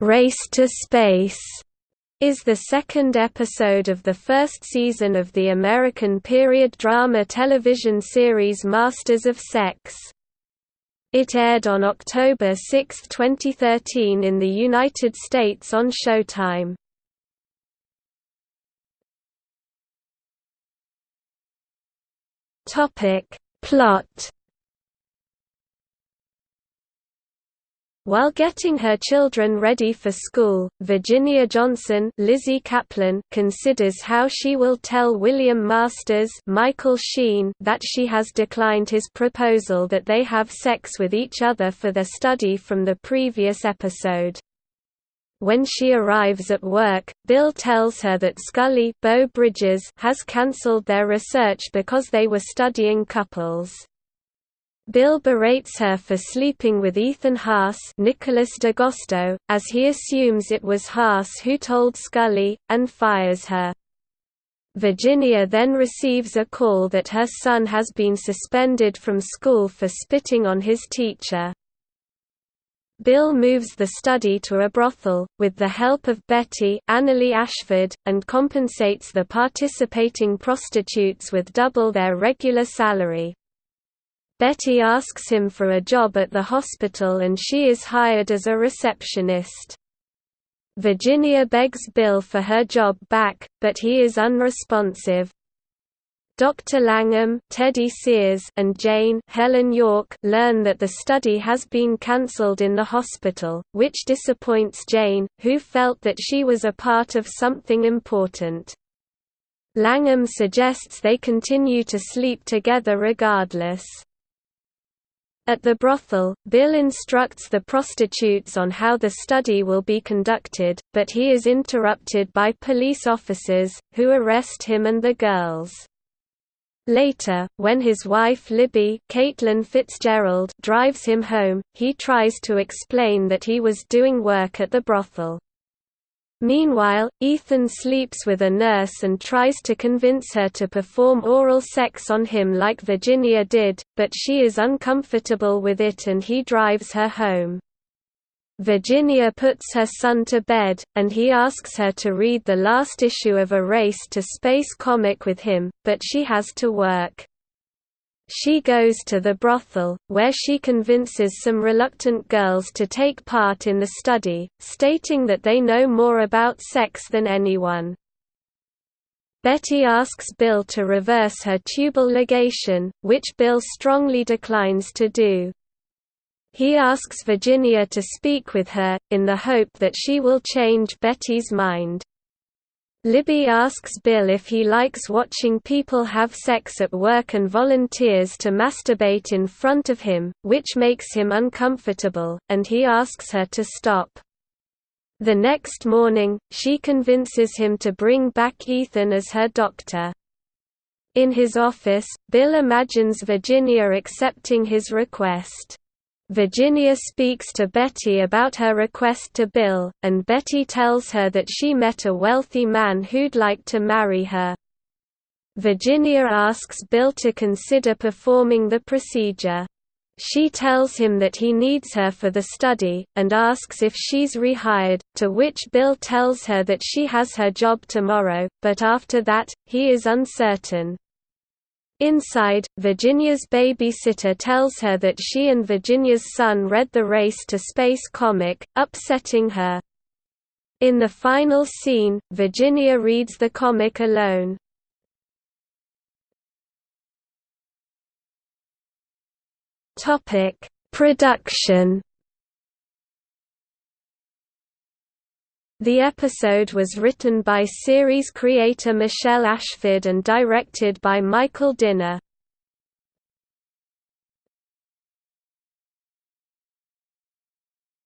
Race to Space is the second episode of the first season of the American period drama television series Masters of Sex. It aired on October 6, 2013 in the United States on Showtime. Plot While getting her children ready for school, Virginia Johnson Lizzy Caplan considers how she will tell William Masters Michael Sheen that she has declined his proposal that they have sex with each other for their study from the previous episode. When she arrives at work, Bill tells her that Scully Beau Bridges has cancelled their research because they were studying couples. Bill berates her for sleeping with Ethan Haas Nicholas d'Agosto, as he assumes it was Haas who told Scully, and fires her. Virginia then receives a call that her son has been suspended from school for spitting on his teacher. Bill moves the study to a brothel, with the help of Betty Annaleigh Ashford, and compensates the participating prostitutes with double their regular salary. Betty asks him for a job at the hospital and she is hired as a receptionist. Virginia begs Bill for her job back, but he is unresponsive. Dr. Langham, Teddy Sears, and Jane Heléne Yorke learn that the study has been cancelled in the hospital, which disappoints Jane, who felt that she was a part of something important. Langham suggests they continue to sleep together regardless. At the brothel, Bill instructs the prostitutes on how the study will be conducted, but he is interrupted by police officers, who arrest him and the girls. Later, when his wife Libby Caitlin Fitzgerald drives him home, he tries to explain that he was doing work at the brothel. Meanwhile, Ethan sleeps with a nurse and tries to convince her to perform oral sex on him like Virginia did, but she is uncomfortable with it and he drives her home. Virginia puts her son to bed, and he asks her to read the last issue of a Race to Space comic with him, but she has to work. She goes to the brothel, where she convinces some reluctant girls to take part in the study, stating that they know more about sex than anyone. Betty asks Bill to reverse her tubal ligation, which Bill strongly declines to do. He asks Virginia to speak with her, in the hope that she will change Betty's mind. Libby asks Bill if he likes watching people have sex at work and volunteers to masturbate in front of him, which makes him uncomfortable, and he asks her to stop. The next morning, she convinces him to bring back Ethan as her doctor. In his office, Bill imagines Virginia accepting his request. Virginia speaks to Betty about her request to Bill, and Betty tells her that she met a wealthy man who'd like to marry her. Virginia asks Bill to consider performing the procedure. She tells him that he needs her for the study, and asks if she's rehired, to which Bill tells her that she has her job tomorrow, but after that, he is uncertain. Inside, Virginia's babysitter tells her that she and Virginia's son read the Race to Space comic, upsetting her. In the final scene, Virginia reads the comic alone. Production The episode was written by series creator Michelle Ashford and directed by Michael Dinner.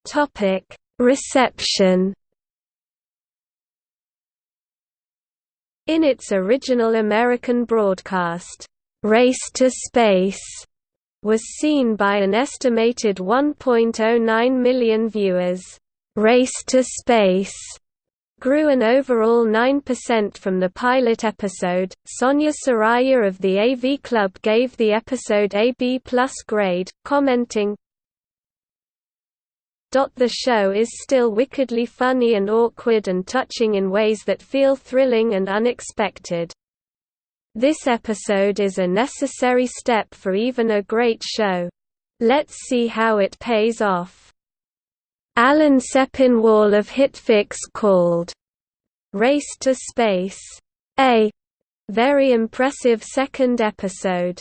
Topic: Reception. In its original American broadcast, Race to Space was seen by an estimated 1.09 million viewers. Race to Space grew an overall 9% from the pilot episode. Sonia Saraiya of the AV Club gave the episode a B+ grade, commenting, The show is still wickedly funny and awkward and touching in ways that feel thrilling and unexpected. This episode is a necessary step for even a great show. Let's see how it pays off. Alan Sepinwall of Hitfix called Race to Space a very impressive second episode.